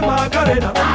Macarena.